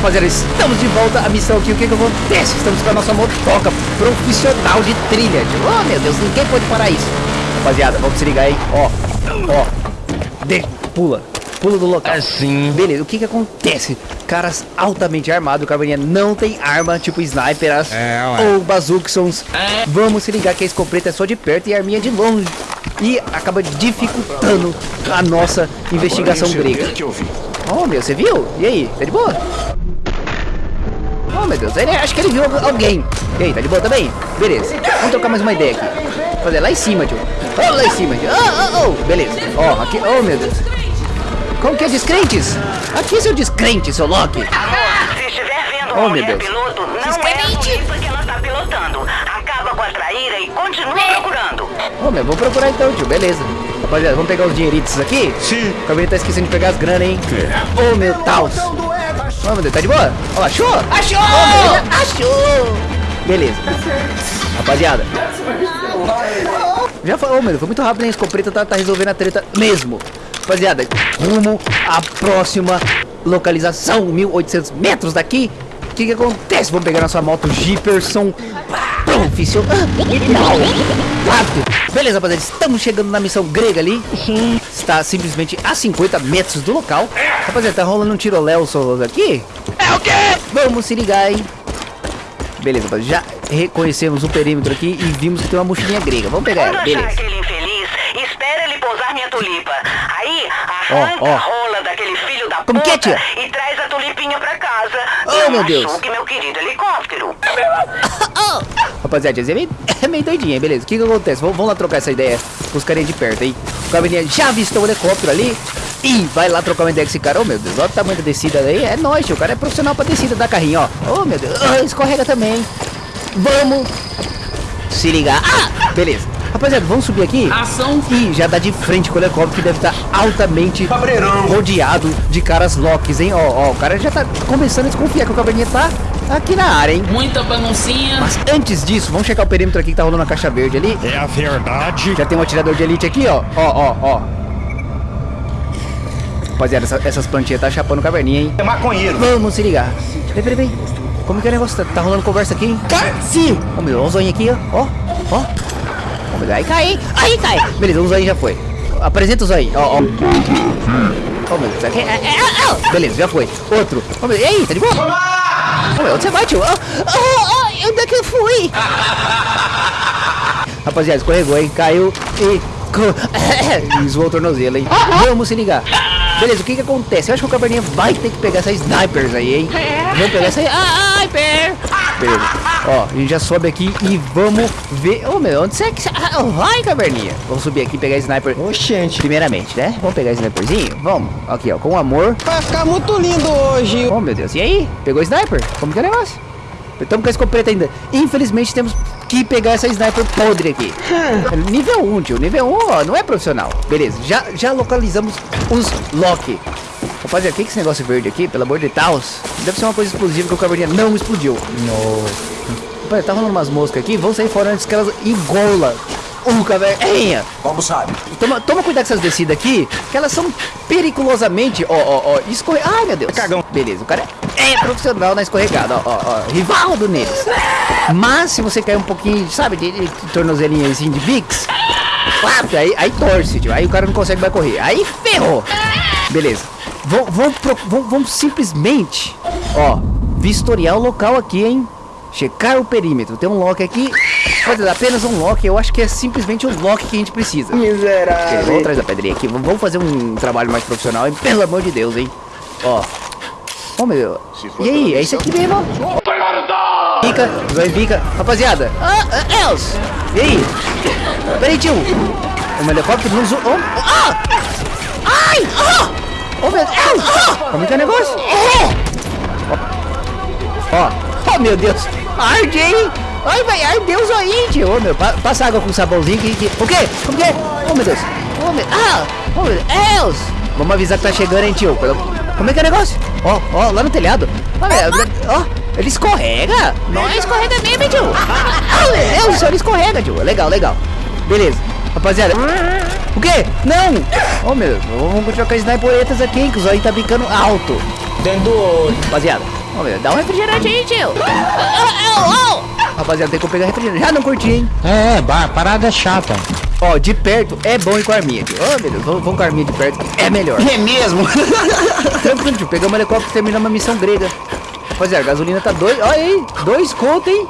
rapaziada, estamos de volta à missão aqui. O que que acontece? Estamos com a nossa motoca profissional de trilha. tio. Oh, meu Deus, ninguém pode parar isso. Rapaziada, vamos se ligar aí. Ó, ó. De... Pula. Pula do local. Assim. Beleza, o que que acontece? Caras altamente armados, o Caverninha não tem arma, tipo snipers É, ou bazooksons. Vamos se ligar que a escopeta é só de perto e a arminha de longe. E acaba dificultando a nossa investigação grega. Oh, meu, você viu? E aí, tá de boa? Oh, meu Deus, ele, acho que ele viu alguém. E aí, tá de boa também? Beleza, vamos trocar mais uma ideia aqui. Fazer lá em cima, tio. Oh, lá em cima, tio. Oh, oh, oh. Beleza. Ó, oh, aqui, oh, meu Deus. Como que é descrentes? Aqui, seu descrente, seu Loki. Se estiver vendo Oh, meu mulher Deus. piloto, não é a Tulipa que ela está pilotando. Acaba com a traíra e continua procurando. Oh, meu, vamos procurar então, tio. Beleza. Rapaziada, vamos pegar os dinheiritos aqui? Sim. O cabelo tá esquecendo de pegar as grana, hein? Ô, meu Taos. Ô, meu Deus, tá de boa? Ó, achou? Achou! achou! Beleza. Rapaziada. Já ô, meu Deus, foi muito rápido, hein? A escopeta tá, tá resolvendo a treta mesmo. Rapaziada, rumo à próxima localização, 1800 metros daqui. O que que acontece? Vamos pegar nossa moto Jeeperson profissional. Rápido. Beleza, rapaziada, estamos chegando na missão grega ali. Está simplesmente a 50 metros do local. Rapaziada, tá rolando um tiroléu solos aqui. É o quê? Vamos se ligar, hein? Beleza, rapaziada, já reconhecemos o perímetro aqui e vimos que tem uma mochilinha grega. Vamos pegar ela, beleza. aquele infeliz, espera ele pousar minha tulipa. Aí, Ó, arranca ó. a rola daquele filho da Como que é, puta tia? e traz a tulipinha pra casa. Oh, Não meu Deus. machuque meu querido helicóptero. Rapaziada, é meio, é meio doidinha, beleza. O que que acontece? Vamos, vamos lá trocar essa ideia com os carinha de perto aí. O caverninha já avistou o helicóptero ali. E vai lá trocar uma ideia com esse cara. Oh, meu Deus, olha o tamanho da descida aí. É nóis. O cara é profissional pra descida da carrinho, ó. Oh, meu Deus. Ah, escorrega também. Vamos se ligar. Ah, beleza. Rapaziada, vamos subir aqui. Ação. E já dá de frente com o helicóptero que deve estar altamente Cabreirão. rodeado de caras locks, hein? Ó, ó, o cara já tá começando a desconfiar que o caverninha tá aqui na área, hein? Muita baguncinha. Mas antes disso, vamos checar o perímetro aqui que tá rolando a caixa verde ali. É a verdade. Já tem um atirador de elite aqui, ó. Ó, ó, ó. Rapaziada, essa- essas plantinhas tá chapando caverninha, hein? É maconheiro. Vamos se ligar. Peraí, peraí, peraí. Como que é o negócio? Tá, tá rolando conversa aqui, hein? Sim! Ó, meu, ó o zoinho aqui, ó. Ó, ó. Aí cai, hein? Aí cai. Beleza, o zoinho já foi. Apresenta o zoinho, ó, ó. Meu, isso aqui é, é, é, é. Beleza, já foi. Outro. Ó, meu, e aí, tá de boa? Meu, onde você vai, tio? Onde é que eu fui? Rapaziada, escorregou, hein? Caiu e... e zoou o tornozelo, hein? Vamos se ligar. Beleza, o que que acontece? Eu acho que o Caverninha vai ter que pegar essas snipers aí, hein? Vamos pegar essa sniper! Beleza. Ó, a gente já sobe aqui e vamos ver... Ô, meu, onde você que... Ah, vai, Caverninha! Vamos subir aqui e pegar sniper Oxente. primeiramente, né? Vamos pegar sniperzinho? Vamos. Aqui, ó, com amor. Vai ficar muito lindo hoje. Oh, meu Deus. E aí? Pegou o sniper? Como que é o negócio? Estamos com a escopeta ainda. Infelizmente, temos que pegar essa sniper podre aqui. nível 1, tio. Nível 1, ó, não é profissional. Beleza, já, já localizamos os Loki. Rapaziada, o que é esse negócio verde aqui? Pelo amor de Deus. Deve ser uma coisa explosiva que o caverninha não explodiu. Rapaziada, tá rolando umas moscas aqui. Vamos sair fora antes que elas engolam o caverninha. Como sabe? Toma, toma cuidado com essas descidas aqui, que elas são perigosamente, ó, ó, ó, escorre... Ai, meu Deus. Cagão. Beleza, o cara é profissional na escorregada, ó, ó, ó, rivaldo neles. Mas se você cair um pouquinho, sabe, de, de tornozelinha assim, de claro, aí, aí torce, tio, aí o cara não consegue mais correr. Aí ferrou. Beleza. Pro- vamos, vamos simplesmente, ó, vistoriar o local aqui, hein. Checar o perímetro. Tem um lock aqui. Fazer apenas um lock. Eu acho que é simplesmente o lock que a gente precisa. Miserável. vamos atrás da pedrinha aqui. Vamos fazer um trabalho mais profissional, hein? Pelo amor de Deus, hein? Ó. Ó, meu. E aí? É isso aqui mesmo? Fica, vai fica. Rapaziada. Ah, ah, Els. E aí? Peraí, tio. O meu helicóptero não. Oh, oh, ah! Ai! Ah! Ô, meu Deus. Como que é o negócio? Ó. Oh, meu Deus. Arde, hein? Ai, vai, ardeu o aí, tio. Ô, meu, pa- passa água com sabãozinho que, que... O quê? Como que é? Oh, meu Deus. Oh, meu... Ah! Oh, meu Deus. Vamos avisar que tá chegando, hein, tio. Como é que é o negócio? Ó, ó, lá no telhado. Ó, meu, ó, ele escorrega. Não escorrega mesmo, tio. Ah, meu Deus, ele escorrega, tio. Legal, legal. Beleza. Rapaziada. O quê? Não! Oh, meu Deus. Vamos continuar com as sniperetas aqui, hein, que o zóio tá bicando alto. Dentro do olho. Rapaziada, Ô, meu, dá um refrigerante aí, tio. Ô, ô, ô. Rapaziada, tem que pegar refrigerante. Já não curti, hein? É, é, parada chata. Ó, de perto é bom ir com a arminha, tio. Ô, meu Deus, vamos, vamos com a arminha de perto. É melhor. É mesmo? Tranquilo, tio. Pegamos o helicóptero e terminamos a missão grega. Rapaziada, a gasolina tá dois. Olha aí, dois conto, hein?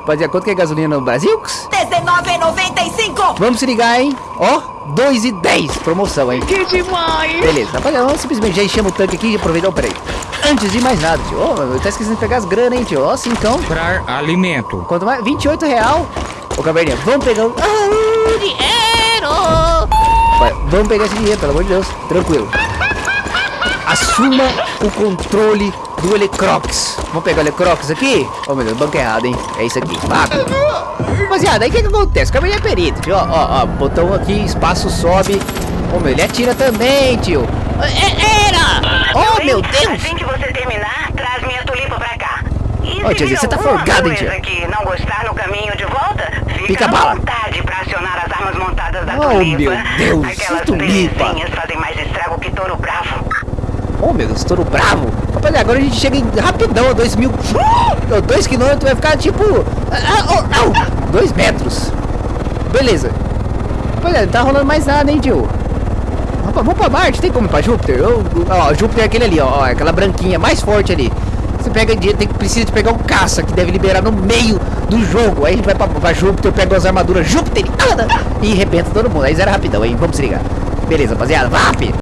Rapaziada, quanto que é gasolina no Brasil? R$19,95! Vamos se ligar, hein? Ó, 2 e 10. Promoção, hein? Que demais! Beleza, rapaziada, vamos simplesmente já enchemos o tanque aqui e aproveitar o peraí. Antes de mais nada, tio. Ô, eu tá esquecendo de pegar as granas, hein, tio? Ó, assim então. Comprar alimento. Quanto mais? 28 real. Ô, Caverninha, vamos pegar o... Ah, dinheiro! Vai, vamos pegar esse dinheiro, pelo amor de Deus. Tranquilo. Assuma o controle do Helicrox. Vamos pegar o Helicrox aqui? Ô, meu Deus, banco errado, hein? É isso aqui. Rápido. Rapaziada, aí o que que acontece? O Caverninha é perito, tio. Ó, ó, ó, botão aqui, espaço sobe. Ô, meu, ele atira também, tio. É, era! Oh, meu Deus! Assim que você terminar, traz minha tulipa pra cá. Ô, vir você tá folgada, hein, tia? que não gostar no caminho de volta, fica Pica à bala. vontade pra acionar as armas montadas da Oh, tulipa. meu Deus, Aquelas tulipa. fazem mais estrago que touro bravo. Oh, meu Deus, touro bravo. Rapaziada, agora a gente chega em rapidão, a 2 mil... 2 quilômetros vai ficar tipo... ah, oh, 2 metros. Beleza. Rapaziada, não tá rolando mais nada, hein, tio? Rapaz, vamos pra Marte, tem como ir pra Júpiter? Eu, ó, Júpiter é aquele ali, ó, ó, aquela branquinha mais forte ali. Você pega, tem, precisa de pegar um caça que deve liberar no meio do jogo. Aí a gente vai pra, pra Júpiter, pega as armaduras Júpiter e arrebenta todo mundo. Aí zero rapidão, hein? Vamos ligar. Beleza, rapaziada, VAP!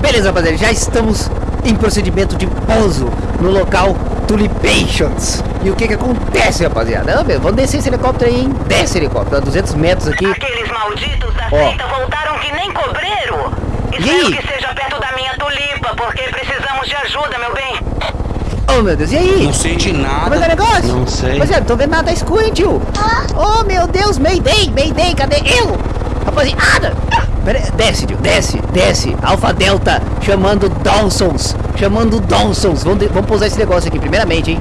Beleza, rapaziada, já estamos em procedimento de pouso no local Tulipations. E o que que acontece, rapaziada? Ah, meu, vamos descer esse helicóptero aí, hein? Desce helicóptero, a 200 metros aqui. Aqueles malditos da Ó. seita voltaram que nem cobreiro. E Espero aí? que seja perto da minha tulipa, porque precisamos de ajuda, meu bem. Oh, meu Deus, e aí? Não sei de nada. Como é que é o negócio? Não sei. Rapaziada, não tô vendo nada escuro, hein, tio? Oh, meu Deus, Mayday, Mayday, cadê eu? Rapaziada! Pera aí, desce, tio, desce, desce. Alpha Delta, chamando Dawsons, chamando Dawsons. Vamos, de- vamos pousar esse negócio aqui, primeiramente, hein?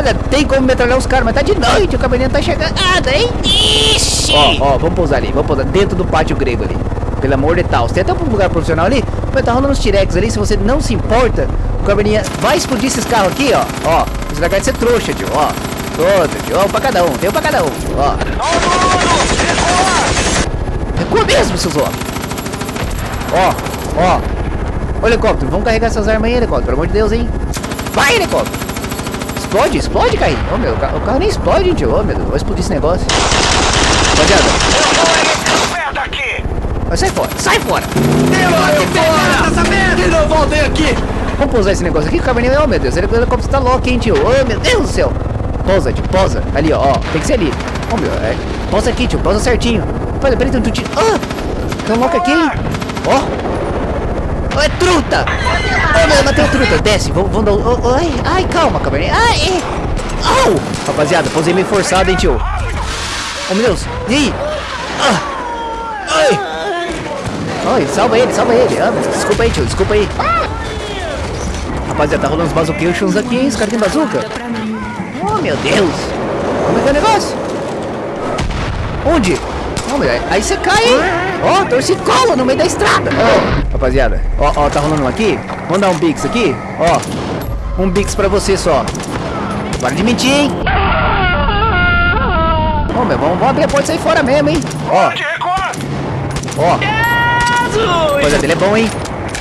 Rapaziada, tem como metralhar os caras, mas tá de noite, o cabelinho não tá chegando nada, hein? Ixi! Ó, ó, vamos pousar ali, vamos pousar dentro do pátio grego ali. Pelo amor de Deus. Tem até um lugar profissional ali, mas tá rolando uns T-Rex ali, se você não se importa, o cabelinha vai explodir esses carros aqui, ó. Ó, você vai de ser trouxa, tio, ó. Todo, tio, ó, um pra cada um, tem um pra cada um, ó. Recua mesmo, seus ó. Ó, ó. Ô, helicóptero, vamos carregar essas armas aí, helicóptero, pelo amor de Deus, hein. Vai, helicóptero. Explode, explode, Caí. Ô, meu, o ca- o carro nem explode, tio. Ô, meu Deus, vai explodir esse negócio. Rapaziada, aqui! vai, sai fora, sai fora. E não voltei aqui. Vamos pousar esse negócio aqui, o caverninha. Oh, meu Deus, o helicóptero tá louco, hein, tio. Oh, meu Deus do céu. Pousa, tio, pousa. Ali, ó. Tem que ser ali. Ô, meu, é. Pousa aqui, tio, pousa certinho. Peraí, peraí, tem um tio. Ah! Um louco aqui, hein? Ó. É truta! Ô, meu, matei o truta. Desce, vamos, dar. um- oh, ai, ai, calma, caverninha. Ai. Au! Rapaziada, pousei meio forçado, hein, tio. Oh, meu Deus. E aí? Ah! Ai! Ai, salva ele, salva ele. Ah, desculpa aí, tio, desculpa aí. Rapaziada, tá rolando uns bazuqueiros aqui, hein? Os caras têm bazuca. Oh, meu Deus. Como é que é o negócio? Onde? Oh, meu, aí você cai, hein? Ó, torcicola no meio da estrada. Ó, rapaziada, ó, ó, tá rolando um aqui. Vamos dar um bix aqui, ó. Um bix pra você só. Para de mentir, hein? Ô, meu, vamos, vamos abrir a porta e sair fora mesmo, hein? Ó, ó. Rapaziada, ele é bom, hein?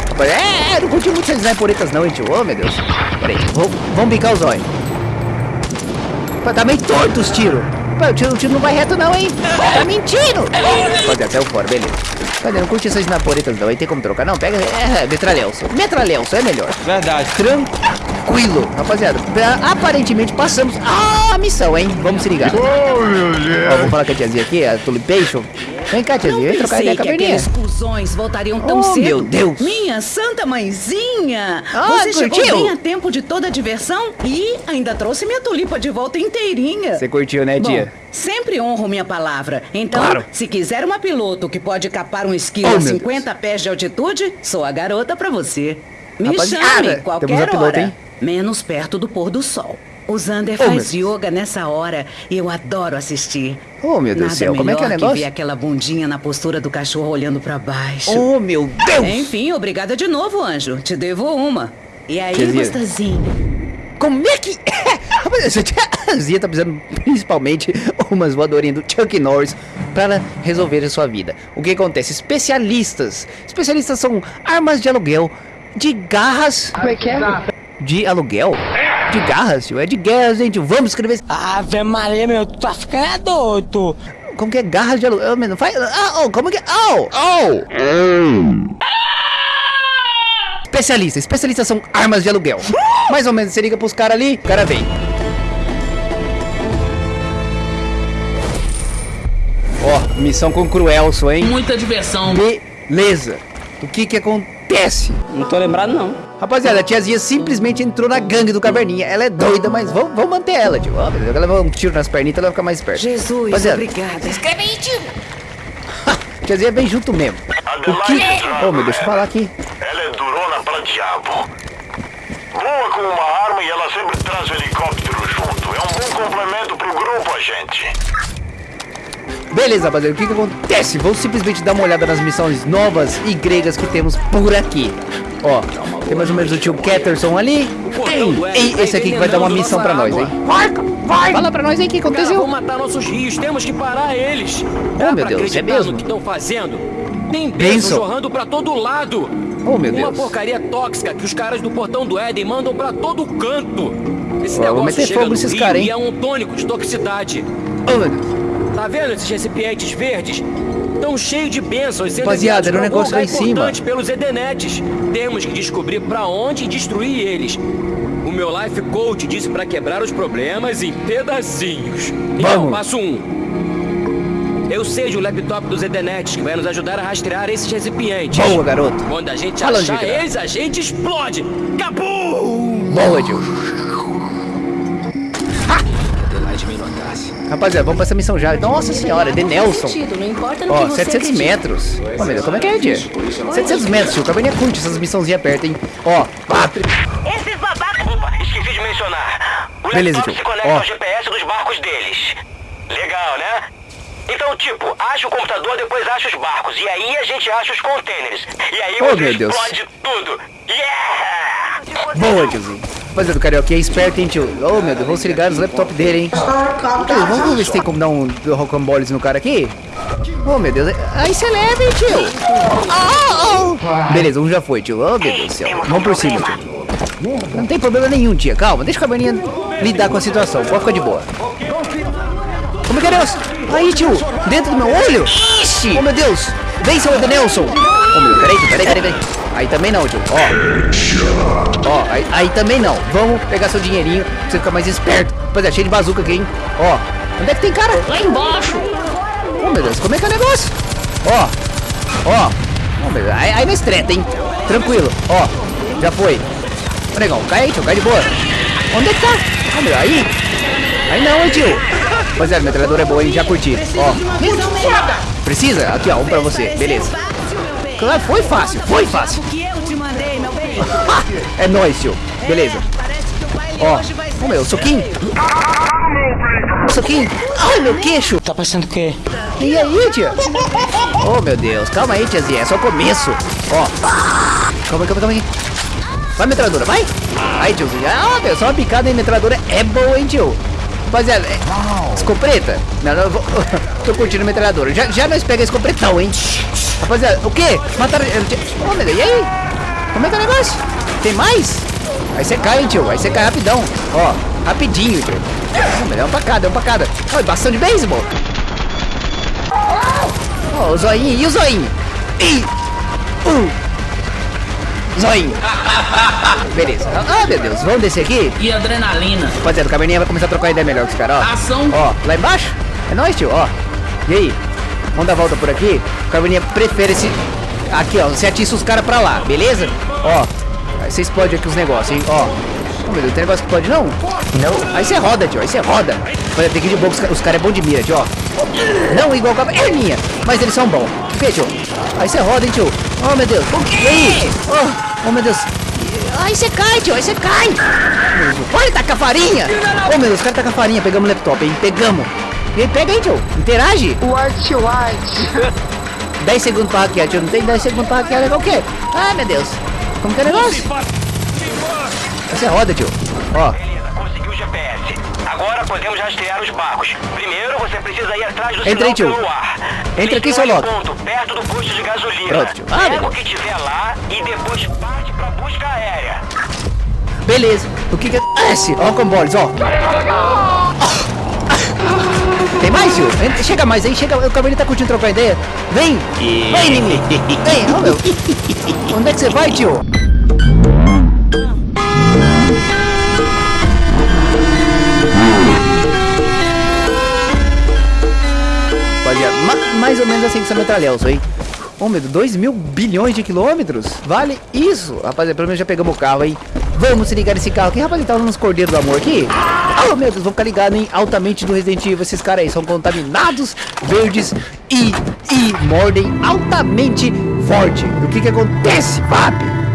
Rapaz, É, é, não curti muito essas sniperetas não, hein, tio? Ô, meu Deus. Pera aí, vamos, bicar os olhos. Tá meio torto os tiros. Pô, o tiro, o tiro não vai reto não, hein? Tá mentindo. Rapaziada, saiu fora, beleza. Rapaziada, não curti essas sniperetas não, hein? Tem como trocar? Não, pega... É, metralhelso. Metralhelso, é melhor. Verdade. Tranquilo. Rapaziada, aparentemente passamos a missão, hein? Vamos se ligar. Ó, vou falar com a tiazinha aqui, a Tulipation. Vem cá, tiazinha, vem trocar ideia com a Cuzões voltariam tão Oh, cedo. meu Deus. Minha santa mãezinha! Ah, Você chegou curtiu? bem a tempo de toda a diversão e ainda trouxe minha tulipa de volta inteirinha. Você curtiu, né, Bom, tia? sempre honro minha palavra. Então, Claro. se quiser uma piloto que pode capar um esquilo Oh, a meu 50 pés de altitude, sou a garota pra você. Me Rapaziada, chame temos qualquer piloto, hora. hein? Menos perto do pôr do sol. O Zander Oh, faz yoga nessa hora e eu adoro assistir. Oh, meu Deus do Nada céu, como é que é o melhor negócio? ver aquela bundinha na postura do cachorro olhando pra baixo. Oh, meu Deus! Enfim, obrigada de novo, anjo. Te devo uma. E aí, gostosinho? Como é que é? Essa tiazinha tá precisando principalmente umas voadorinhas do Chuck Norris para resolver a sua vida. O que acontece? Especialistas. Especialistas são armas de aluguel, de garras. Como é que é? De aluguel? De garras, tio. É de guerra, gente. Vamos escrever. Ave Maria, meu, tu tá ficando é doido. Como que é garras de aluguel? Mano, faz. Ah, oh, como que é? Oh! Oh! Especialista. Especialistas são armas de aluguel. Mais ou menos, você liga pros caras ali, o cara vem. Ó, missão com Cruelso, hein? Muita diversão. Beleza. O que que acontece? Não tô lembrado, não. Rapaziada, a tiazinha simplesmente entrou na gangue do Caverninha. Ela é doida, mas vamos, vamos manter ela, tio. Beleza. Ela leva um tiro nas pernitas, ela vai ficar mais esperta. Jesus, Rapaziada, obrigada. tiazinha vem junto mesmo. O que... Oh, meu, deixa eu falar aqui. Ela é durona pra diabo. Voa com uma arma e ela sempre traz o helicóptero junto. É um bom complemento pro grupo, agente. Beleza, rapaziada, o que que acontece? Vamos simplesmente dar uma olhada nas missões novas e gregas que temos por aqui. Ó, tem mais ou menos o tio Ketterson ali. Ei, e esse aqui que vai dar uma missão pra nós, hein? Vai! Fala pra nós aí o que Cara, aconteceu. vão matar nossos rios, temos que parar eles. Oh, meu Deus, é mesmo? que estão fazendo? Tem bênção jorrando pra todo lado. Oh, meu Uma Deus. porcaria tóxica que os caras do portão do Éden mandam pra todo canto. Esse eu vou negócio meter fogo nesses caras, hein? e é um tônico de toxicidade. Oh, meu Deus. Tá vendo esses recipientes verdes? Estão cheios de bênçãos sendo Rapaziada, era um negócio lá em cima. importante pelos Edenetes. Temos que descobrir pra onde e destruir eles. O meu life coach disse pra quebrar os problemas em pedacinhos. Então, Vamos. passo um. Eu sei de um laptop dos Edenetes que vai nos ajudar a rastrear esses recipientes. Boa, garoto. Quando a gente Fala, achar eles, a gente explode. Cabum! Boa, tio. Rapaziada, vamos pra essa missão já. Nossa senhora, de Nelson. Ó, você 700 acredita. metros. Ó, meu Deus, como é que é, tia? 700 metros, tio. O Caverninha curte essas missãozinhas perto, hein? Ó, ah, Esses babacas. Opa, esqueci de mencionar. O Beleza, tio. se conecta Ó. ao GPS dos barcos deles. Legal, né? Então, tipo, acha o computador, depois acha os barcos. E aí a gente acha os containers. E aí Oh, você meu Deus. explode tudo. Yeah! boa, tiozinho. Rapaziada, o Carioca é esperto, hein, tio? Oh, meu Deus, vamos se ligar nos laptop dele, hein? Tio, vamos ver se tem como dar um rocamboles no cara aqui? Oh, meu Deus. Aí você leva, hein, tio? Oh, oh. Beleza, um já foi, tio. Oh, meu Deus do céu. Vamos por cima, tio. Não tem problema nenhum, tia. Calma, deixa o Caverninha lidar com a situação. Pode ficar de boa. Como é que é, Nelson? Aí, tio, dentro do meu olho? Ixi! Oh, meu Deus! Vem, seu Edenelson! Oh, meu, peraí, tio, peraí, peraí, peraí. Aí também não, tio. Ó. Ó, aí, aí também não. Vamos pegar seu dinheirinho pra você ficar mais esperto. Rapaziada, cheio de bazuca aqui, hein? Ó, onde é que tem cara? Lá embaixo. Oh, meu Deus, como é que é o negócio? Ó, ó. Oh, meu Deus, aí, aí nós treta, hein? Tranquilo, ó. Já foi. Ô, negão, cai aí, tio, cai de boa. Onde é que tá? Oh, meu, aí. Aí não, hein, tio. Rapaziada, a metralhadora é boa, hein? Já curti. Ó, precisa? Aqui, ó, um pra você. Beleza. Claro, foi fácil, foi fácil. que eu te mandei, meu bem. É nóis, tio. Beleza. Parece que o baile Ó, hoje vai ser ô meu, soquinho. Soquinho. Ai, meu queixo. Tá parecendo o quê? E aí, tia? Oh, meu Deus. Calma aí, tiazinha. É só o começo. Ó. Calma aí, calma aí, calma aí. Vai, metralhadora, vai. Aí, tiozinho. Ah, meu, só uma picada em metralhadora é boa, hein, tio? Rapaziada, é... escopeta? Não, não, eu vou... Tô curtindo a metralhadora. Já, já nós pega escopretão, hein? Rapaziada, o quê? Mataram... Ô, meu Deus, e aí? Como é que é o negócio? Tem mais? Aí você cai, hein, tio. Aí você cai rapidão. Ó, rapidinho, tio. Ô, meu, é uma facada, é uma facada. Olha, bastão de beisebol. Ó, o zoinho. E o zoinho? E... Uh. Zoinho. Beleza. Ah, meu Deus. Vamos descer aqui? E adrenalina. Rapaziada, o Caverninha vai começar a trocar ideia melhor com os caras, ó. Ação. Ó, lá embaixo? É nóis, tio, ó. E aí? Vamos dar a volta por aqui? O Caverninha prefere esse... Aqui, ó. Você atiça os caras pra lá, beleza? Ó. Aí você explode aqui os negócios, hein? Ó. Oh, meu Deus, tem negócio que pode não? Não. Aí você roda, tio. Aí você roda. Olha, tem que ir de boa, os, ca- os caras é bom de mira, tio, ó. Não igual Caverninha. É minha. Mas eles são bons. Que, tio? Aí você roda, hein, tio? Oh, meu Deus. E aí? Oh, oh meu Deus. Aí você cai, tio, aí você cai. Olha, tá com a farinha. Ô, meu Deus, os caras tá com a farinha. Pegamos o laptop, hein? Pegamos. Pega aí, tio. Interage. White, white. 10 segundos pra hackear, tio. Não tem 10 segundos pra hackear. Legal o quê? Ai, meu Deus. Como que é o negócio? Você roda, tio. Ó. Beleza, conseguiu o GPS. Agora podemos rastrear os barcos. Primeiro, você precisa ir atrás do Entra aí, sinal tio. Entra aqui, seu louco. ponto, perto do posto de gasolina. Pronto, tio. Ah, Pega beleza. o que tiver lá e depois parte pra busca aérea. Beleza. O que que acontece? Ó, comboles, ó. Tem mais? Entra- Chega mais aí, chega. O Cavalinho tá curtindo trocar ideia. Vem! Vem, inimigo! Vem, ó, meu. Onde é que você vai, tio? Rapaziada, ma- mais ou menos assim que essa metralhão, hein? Ô, meu Deus, 2 mil bilhões de quilômetros? Vale isso? Rapaziada, pelo menos já pegamos o carro aí. Vamos se ligar nesse carro aqui. Rapaz, ele tá nos cordeiros do amor aqui. Oh, meu Deus, vamos ficar ligados, hein? Altamente do Resident Evil. Esses caras aí são contaminados, verdes e, e mordem altamente forte. O que que acontece, Vap?